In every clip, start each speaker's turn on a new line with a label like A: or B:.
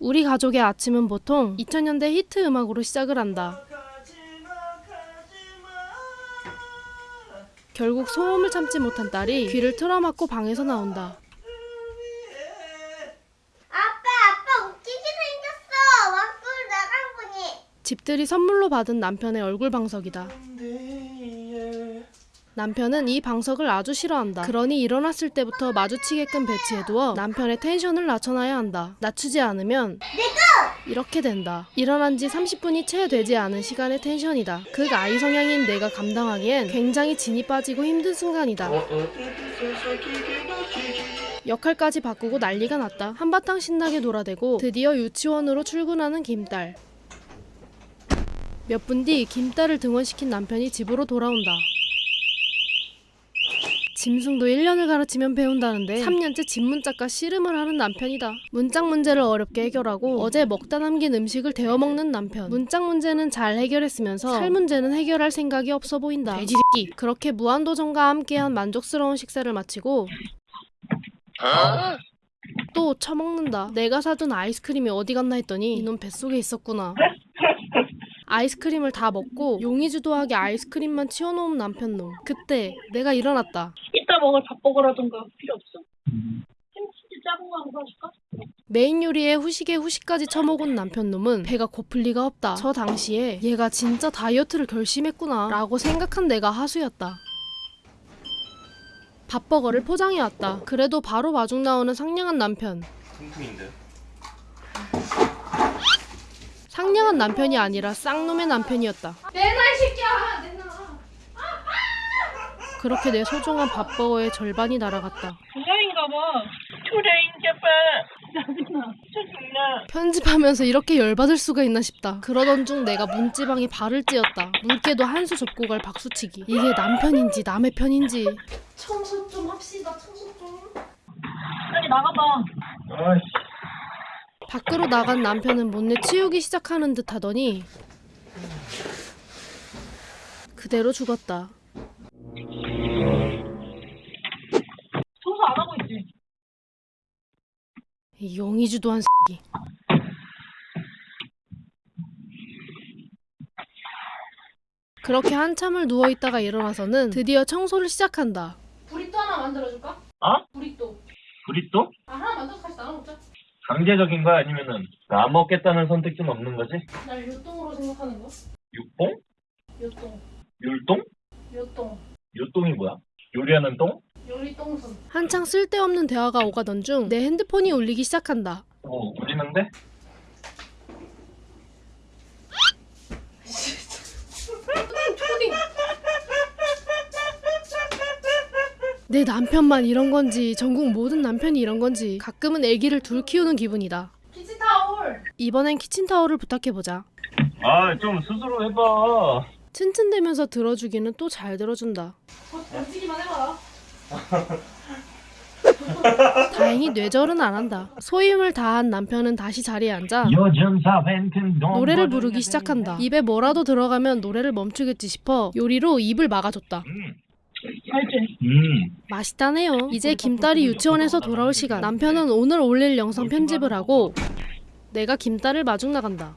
A: 우리 가족의 아침은 보통 2000년대 히트 음악으로 시작을 한다. 결국 소음을 참지 못한 딸이 귀를 틀어막고 방에서 나온다.
B: 아빠, 아빠 웃기게 생겼어. 왕꾸를 나간 보니.
A: 집들이 선물로 받은 남편의 얼굴 방석이다. 남편은 이 방석을 아주 싫어한다. 그러니 일어났을 때부터 마주치게끔 배치해두어 남편의 텐션을 낮춰놔야 한다. 낮추지 않으면 이렇게 된다. 일어난 지 30분이 채 되지 않은 시간의 텐션이다. 극 아이 성향인 내가 감당하기엔 굉장히 진이 빠지고 힘든 순간이다. 역할까지 바꾸고 난리가 났다. 한바탕 신나게 놀아대고 드디어 유치원으로 출근하는 김딸. 몇 분 뒤 김딸을 등원시킨 남편이 집으로 돌아온다. 짐승도 1년을 가르치면 배운다는데 3년째 집문짝과 씨름을 하는 남편이다. 문짝 문제를 어렵게 해결하고 어제 먹다 남긴 음식을 데워 먹는 남편. 문짝 문제는 잘 해결했으면서 살 문제는 해결할 생각이 없어 보인다. 돼지 새끼. 그렇게 무한도전과 함께한 만족스러운 식사를 마치고 또 처먹는다. 내가 사둔 아이스크림이 어디 갔나 했더니 이놈 뱃속에 있었구나. 아이스크림을 다 먹고 용의주도하게 아이스크림만 치워놓은 남편놈. 그때 내가 일어났다.
C: 이따 먹을 밥버거라던가 필요 없어. 햄치즈 작은 거 하나 사줄까?
A: 메인 요리에 후식에 후식까지 처먹은 남편놈은 배가 고플 리가 없다. 저 당시에 얘가 진짜 다이어트를 결심했구나 라고 생각한 내가 하수였다. 밥버거를 포장해왔다. 그래도 바로 마중 나오는 상냥한 남편.
D: 퉁퉁인데.
A: 상냥한 남편이 아니라 쌍놈의 남편이었다.
C: 내놔 이 새끼야 내놔.
A: 그렇게 내 소중한 밥버거의 절반이 날아갔다.
C: 동양인가 봐. 짜증나. 짜증나.
A: 편집하면서 이렇게 열받을 수가 있나 싶다. 그러던 중 내가 문지방에 발을 찧었다. 물개도 한 수 접고 갈 박수치기. 이게 남편인지 남의 편인지.
C: 청소 좀 합시다. 청소 좀. 빨리 나가봐.
D: 아이씨.
A: 밖으로 나간 남편은 못내 치우기 시작하는 듯 하더니 그대로 죽었다.
C: 청소 안 하고 있지.
A: 이 용의주도 한 새끼. 그렇게 한참을 누워있다가 일어나서는 드디어 청소를 시작한다.
C: 브리또 하나 만들어줄까?
D: 어?
C: 브리또.
D: 브리또?
C: 아 하나 만들어서 같이 나눠 먹자.
D: 강제적인 거야 아니면은 안 먹겠다는 선택지는 없는 거지?
C: 날 요똥으로 생각하는 거?
D: 육봉?
C: 요똥.
D: 율동?
C: 요똥.
D: 요똥이 뭐야? 요리하는 똥?
C: 요리 똥손.
A: 한창 쓸데없는 대화가 오가던 중 내 핸드폰이 울리기 시작한다.
D: 어 우리는데?
A: 내 남편만 이런 건지 전국 모든 남편이 이런 건지 가끔은 아기를 둘 키우는 기분이다.
C: 키치타올.
A: 이번엔 키친타월을 부탁해보자.
D: 아 좀 스스로 해봐.
A: 츤츤대면서 들어주기는 또 잘 들어준다.
C: 곧 던지기만 해봐.
A: 다행히 뇌절은 안 한다. 소임을 다한 남편은 다시 자리에 앉아 노래를 부르기 시작한다. 입에 뭐라도 들어가면 노래를 멈추겠지 싶어 요리로 입을 막아줬다.
D: 음.
C: 알지?
D: 음.
A: 맛있다네요. 이제 김딸이 유치원에서 돌아올 시간. 남편은 오늘 올릴 영상 편집을 하고 내가 김딸을 마중 나간다.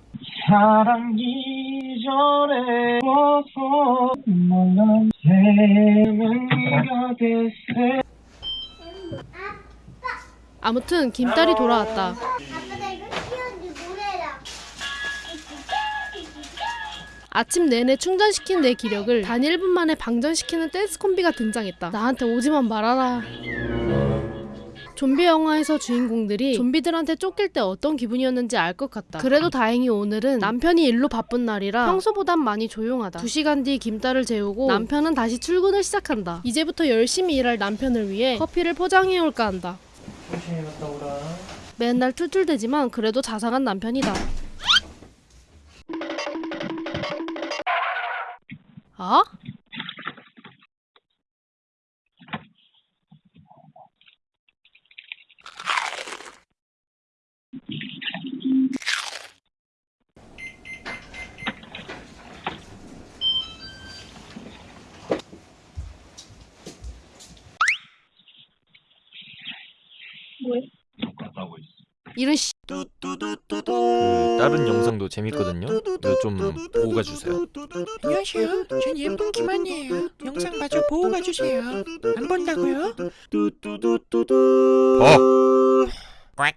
D: 사랑 이전에 와서 몰라 재미가 됐어.
A: 아무튼 김딸이 돌아왔다. 아침 내내 충전시킨 내 기력을 단 1분 만에 방전시키는 댄스 콤비가 등장했다. 나한테 오지만 말아라. 좀비 영화에서 주인공들이 좀비들한테 쫓길 때 어떤 기분이었는지 알 것 같다. 그래도 다행히 오늘은 남편이 일로 바쁜 날이라 평소보단 많이 조용하다. 2시간 뒤 김딸을 재우고 남편은 다시 출근을 시작한다. 이제부터 열심히 일할 남편을 위해 커피를 포장해 올까 한다. 맨날 툴툴대지만 그래도 자상한
D: 남편이다. 오고 있어.
A: 이런 씨
E: 그 다른 영상도 재밌거든요. 이거 좀 보고 가주세요.
F: 안녕하세요. 전 예쁜 김한이에요. 영상 마저 보고 가주세요. 안 본다고요?
E: 봐.